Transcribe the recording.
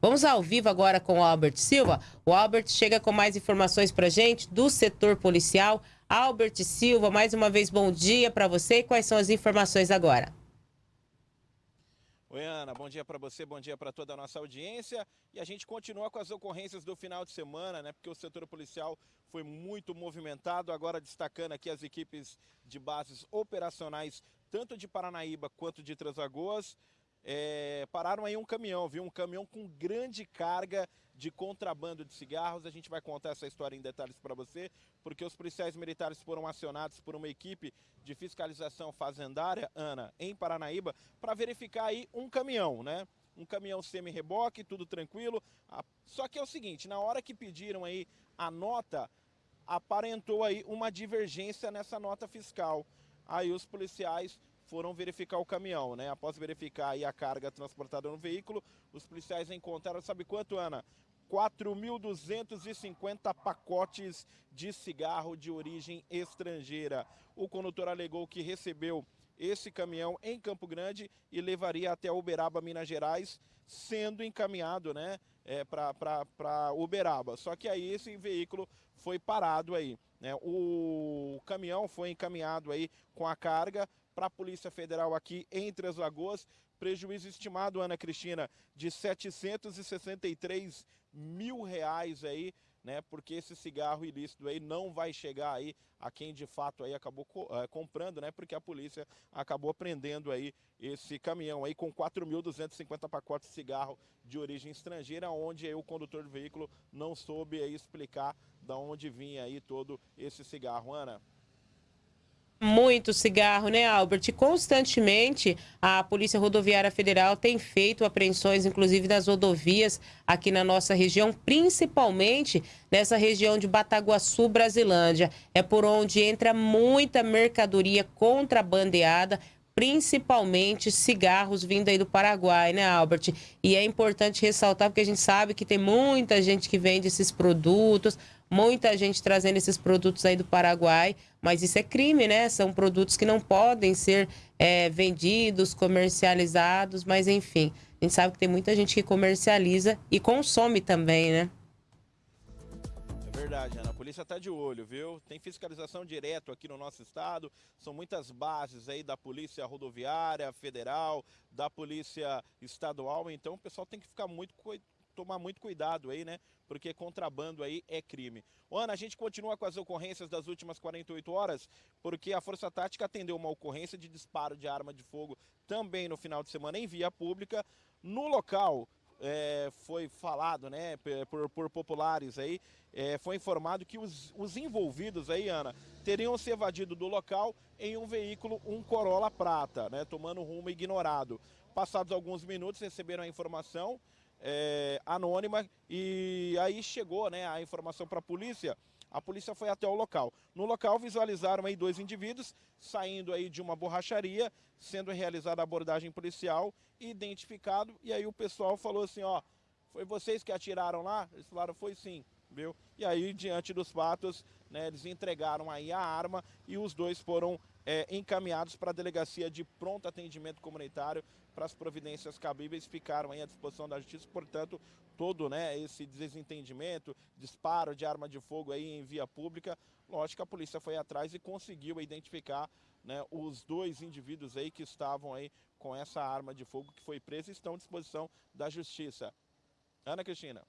Vamos ao vivo agora com o Albert Silva. O Albert chega com mais informações para gente do setor policial. Albert Silva, mais uma vez, bom dia para você. Quais são as informações agora? Oi, Ana, bom dia para você, bom dia para toda a nossa audiência. E a gente continua com as ocorrências do final de semana, né? Porque o setor policial foi muito movimentado. Agora destacando aqui as equipes de bases operacionais, tanto de Paranaíba quanto de Transagoas é, pararam aí um caminhão, viu? Um caminhão com grande carga de contrabando de cigarros. A gente vai contar essa história em detalhes para você, porque os policiais militares foram acionados por uma equipe de fiscalização fazendária, Ana, em Paranaíba, para verificar aí um caminhão, né? Um caminhão semi-reboque, tudo tranquilo. Só que é o seguinte, na hora que pediram aí a nota, aparentou aí uma divergência nessa nota fiscal. Aí os policiais foram verificar o caminhão, né? Após verificar a carga transportada no veículo, os policiais encontraram, sabe quanto, Ana? 4.250 pacotes de cigarro de origem estrangeira. O condutor alegou que recebeu esse caminhão em Campo Grande e levaria até Uberaba, Minas Gerais, sendo encaminhado né, é, para Uberaba. Só que aí esse veículo foi parado aí. Né? O caminhão foi encaminhado aí com a carga para a Polícia Federal aqui em Três Lagoas. Prejuízo estimado, Ana Cristina, de 763 mil reais aí, né? Porque esse cigarro ilícito aí não vai chegar aí a quem de fato aí acabou uh, comprando, né? Porque a polícia acabou prendendo aí esse caminhão aí com 4.250 pacotes de cigarro de origem estrangeira, onde aí o condutor do veículo não soube aí explicar da onde vinha aí todo esse cigarro, Ana muito cigarro, né, Albert? Constantemente a Polícia Rodoviária Federal tem feito apreensões, inclusive nas rodovias aqui na nossa região, principalmente nessa região de Bataguaçu, Brasilândia. É por onde entra muita mercadoria contrabandeada, principalmente cigarros vindo aí do Paraguai, né, Albert? E é importante ressaltar porque a gente sabe que tem muita gente que vende esses produtos, muita gente trazendo esses produtos aí do Paraguai, mas isso é crime, né? São produtos que não podem ser é, vendidos, comercializados, mas enfim, a gente sabe que tem muita gente que comercializa e consome também, né? É verdade, Ana. A polícia está de olho, viu? Tem fiscalização direto aqui no nosso estado. São muitas bases aí da Polícia Rodoviária Federal, da Polícia Estadual. Então o pessoal tem que ficar muito tomar muito cuidado aí, né? Porque contrabando aí é crime. Ana, a gente continua com as ocorrências das últimas 48 horas, porque a Força Tática atendeu uma ocorrência de disparo de arma de fogo também no final de semana em via pública. No local, é, foi falado, né, por, por populares aí, é, foi informado que os, os, envolvidos aí, Ana, teriam se evadido do local em um veículo, um Corolla prata, né, tomando rumo ignorado. Passados alguns minutos, receberam a informação é, anônima e aí chegou né, a informação para a polícia. A polícia foi até o local. No local visualizaram aí dois indivíduos saindo aí de uma borracharia, sendo realizada a abordagem policial, identificado, e aí o pessoal falou assim, ó, foi vocês que atiraram lá? Eles falaram, foi sim, viu? E aí, diante dos fatos, né, eles entregaram aí a arma e os dois foram é, encaminhados para a delegacia de pronto atendimento comunitário para as providências cabíveis ficaram à disposição da justiça, portanto, todo né, esse desentendimento, disparo de arma de fogo aí em via pública, lógico a polícia foi atrás e conseguiu identificar né, os dois indivíduos aí que estavam aí com essa arma de fogo que foi presa e estão à disposição da justiça. Ana Cristina.